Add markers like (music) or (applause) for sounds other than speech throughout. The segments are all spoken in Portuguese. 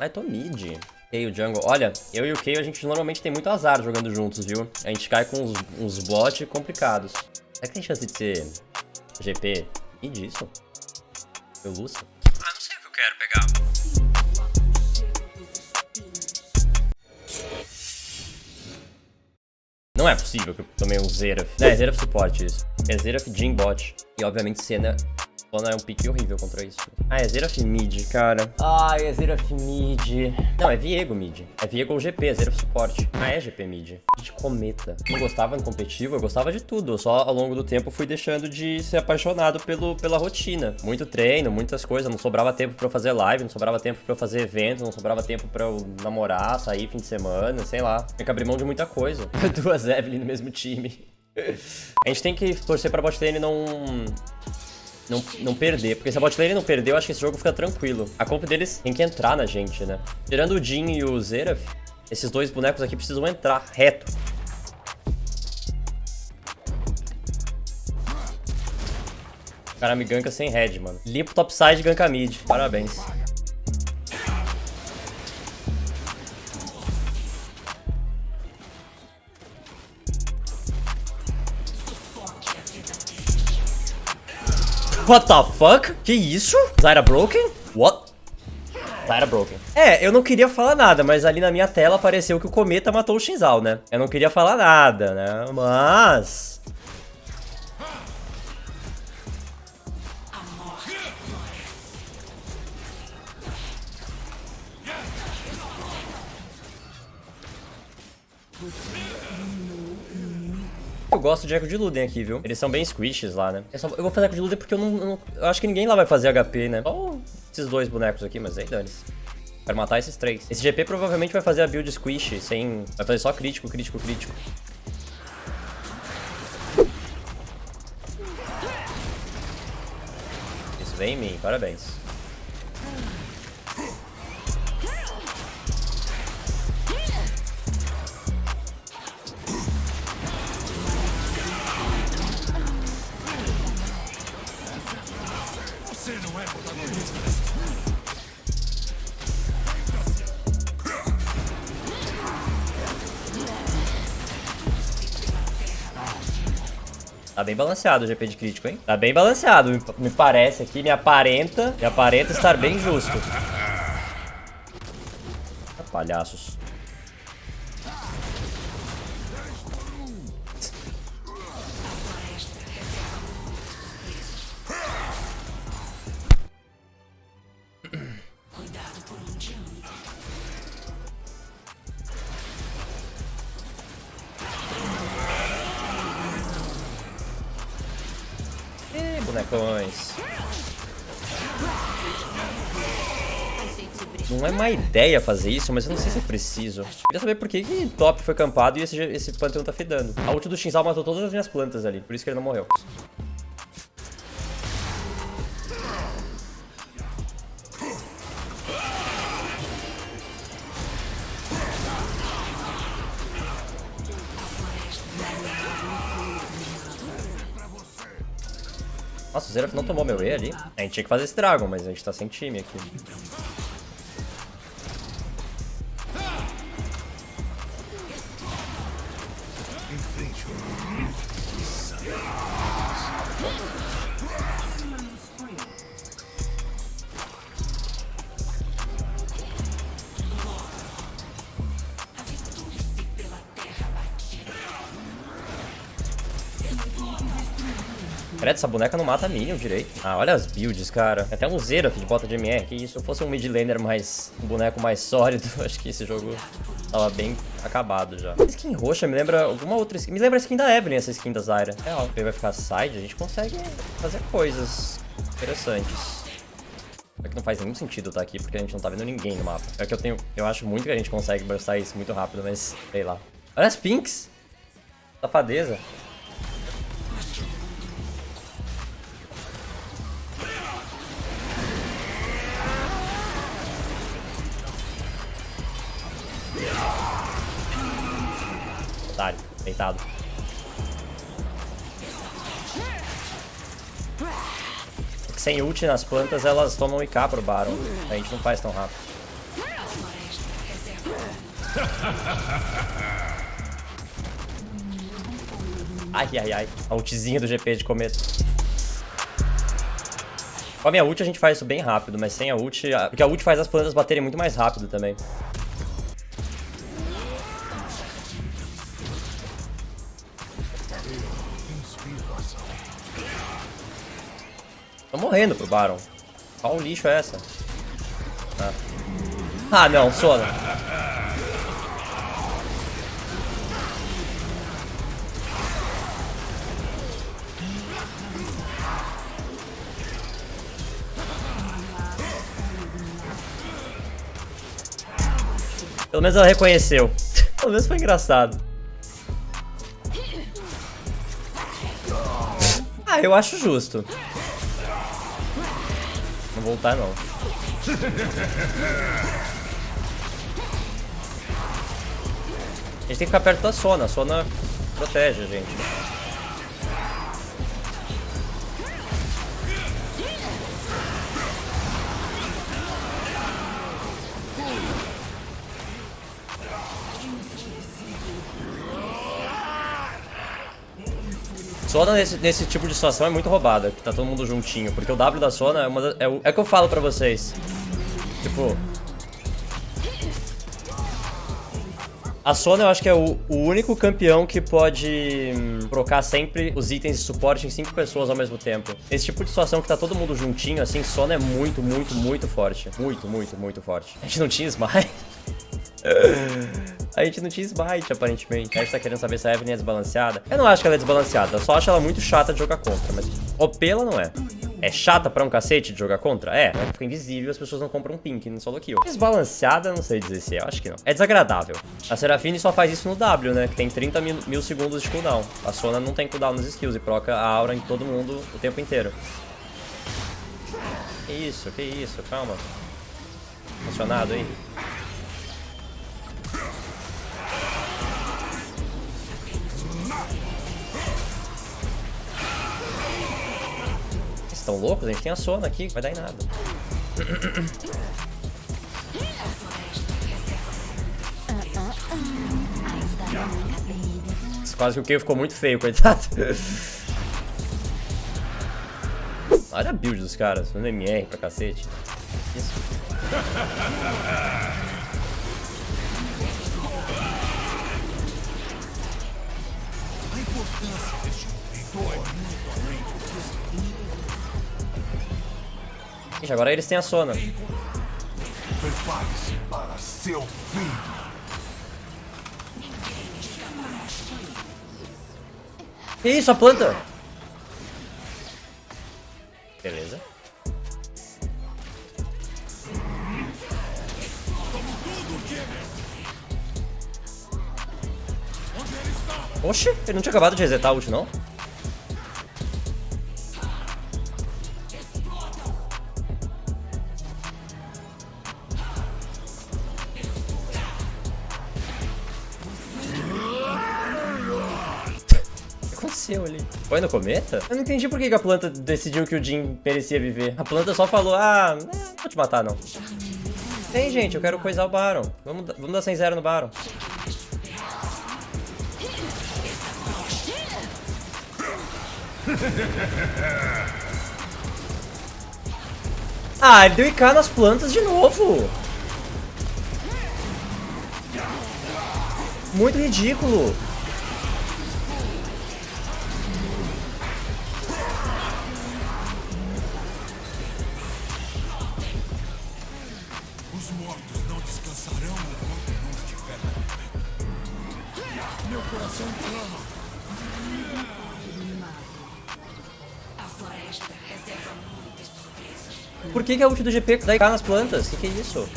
Ai, tô mid. Kayle jungle. Olha, eu e o Kayle a gente normalmente tem muito azar jogando juntos, viu? A gente cai com uns, uns bots complicados. Será que tem chance de ser GP? E disso? Eu Lúcio? Ah, não sei o que eu quero pegar. Não é possível que eu tomei um Zeraf. É, Zeraf suporte isso. É Zeraf Jin bot. E obviamente Senna Bona é um pique horrível contra isso. Ah, é Zeraf mid, cara. Ai, é Zeraf mid. Não, é Viego mid. É Viego ou GP, é Zeraf suporte. Ah, é GP mid. De cometa. Não gostava no competitivo, eu gostava de tudo. Eu só ao longo do tempo fui deixando de ser apaixonado pelo, pela rotina. Muito treino, muitas coisas. Não sobrava tempo pra eu fazer live, não sobrava tempo pra eu fazer evento, não sobrava tempo pra eu namorar, sair fim de semana, sei lá. Tem que abrir mão de muita coisa. (laughs) Duas Evelyn no mesmo time. A gente tem que torcer pra bot lane não não, não perder. Porque se a bot lane não perder, eu acho que esse jogo fica tranquilo. A comp deles tem que entrar na gente, né? Tirando o Jin e o Zeraf, esses dois bonecos aqui precisam entrar reto. O cara me ganka sem head, mano. Limpo topside ganka mid. Parabéns. What the fuck? Que isso? Zyra broken? What? Zyra broken. É, eu não queria falar nada, mas ali na minha tela apareceu que o Cometa matou o Shinzal, né? Eu não queria falar nada, né? Mas... Eu gosto de Echo de Luden aqui, viu? Eles são bem squishes lá, né? Eu, só, eu vou fazer Echo de Luden porque eu não, eu não, Eu acho que ninguém lá vai fazer HP, né? Só esses dois bonecos aqui, mas aí dane-se. Quero matar esses três. Esse GP provavelmente vai fazer a build squish, sem... Vai fazer só crítico, crítico, crítico. Isso vem em mim, parabéns. Tá bem balanceado o GP de crítico, hein? Tá bem balanceado, me parece aqui, me aparenta, me aparenta estar bem justo. Palhaços. Bonecões. Não é má ideia fazer isso, mas eu não sei se é preciso. Queria saber por que, que top foi campado e esse, esse Pantheon tá fedando. A ult do Shinzal matou todas as minhas plantas ali, por isso que ele não morreu. Nossa, o Zeraf não tomou meu E ali. A gente tinha que fazer esse Dragon, mas a gente tá sem time aqui. Credo, essa boneca não mata minion direito. Ah, olha as builds, cara. Tem até um Zeraf de bota de MR. Que se eu fosse um mid laner mais... Um boneco mais sólido, (laughs) acho que esse jogo tava bem acabado já. Essa skin roxa me lembra alguma outra skin. Me lembra a skin da Evelyn, essa skin da Zyra. É, ó, ele vai ficar side, a gente consegue fazer coisas interessantes. É que não faz nenhum sentido estar aqui, porque a gente não tá vendo ninguém no mapa. É que eu tenho... Eu acho muito que a gente consegue burstar isso muito rápido, mas... Sei lá. Olha as pinks! Safadeza. Otário, deitado. Sem ult nas plantas, elas tomam IK pro Baron. A gente não faz tão rápido. Ai, ai, ai. A ultizinha do GP de cometa. Com a minha ult a gente faz isso bem rápido, mas sem a ult... Porque a ult faz as plantas baterem muito mais rápido também. Morrendo pro Baron. Qual lixo é essa? Ah, ah não, Sona. Pelo menos ela reconheceu. (laughs) Pelo menos foi engraçado. Ah, eu acho justo. Não voltar, não. A gente tem que ficar perto da Sona. A Sona protege a gente. Sona nesse, nesse tipo de situação é muito roubada, que tá todo mundo juntinho. Porque o W da Sona é uma é, o, é o que eu falo pra vocês. Tipo... A Sona eu acho que é o, o único campeão que pode hum, sempre os itens de suporte em 5 pessoas ao mesmo tempo. Esse tipo de situação que tá todo mundo juntinho, assim, Sona é muito, muito, muito forte. Muito, muito, muito forte. A gente não tinha smite. (laughs) A gente não tinha smite, aparentemente. A gente tá querendo saber se a Evelyn é desbalanceada. Eu não acho que ela é desbalanceada, eu só acho ela muito chata de jogar contra. Mas OP ela não é. É chata pra um cacete de jogar contra? É, ela fica invisível as pessoas não compram pink no solo kill. Desbalanceada, não sei dizer se é, acho que não. É desagradável. A Serafine só faz isso no W, né? Que tem 30 mil, mil segundos de cooldown. A Sona não tem cooldown nos skills e proca a aura em todo mundo o tempo inteiro. Que isso, que isso, calma. Funcionado aí. Estão loucos? A gente tem a Sona aqui, vai dar em nada. Quase que o Kayle ficou muito feio, coitado. Olha a build dos caras, no MR pra cacete. Isso. Ixi, agora eles têm a Sona. Prepare-se para seu fim. Que isso, a planta? Beleza. Oxe, ele não tinha acabado de resetar a ult, não? Aconteceu ali? Foi no cometa? Eu não entendi por que a planta decidiu que o Jin merecia viver. A planta só falou, ah, não vou te matar não. Tem, gente, eu quero coisar o Baron. Vamos, vamos dar 100-0 no Baron. (laughs) Ah, ele deu IK nas plantas de novo. Muito ridículo. Por que, que a ult do GP dá IK nas plantas? O que, que é isso?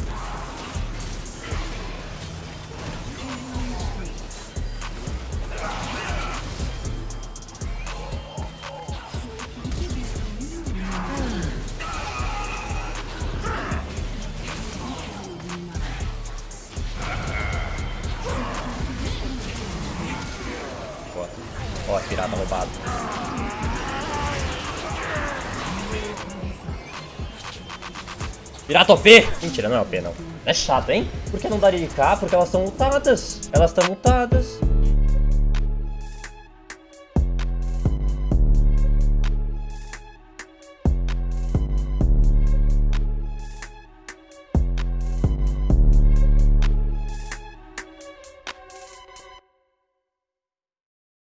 Ó, pirata roubado. Pirata OP! Mentira, não é OP, não. É chato, hein? Por que não daria de cá? Porque elas estão mutadas. Elas estão mutadas.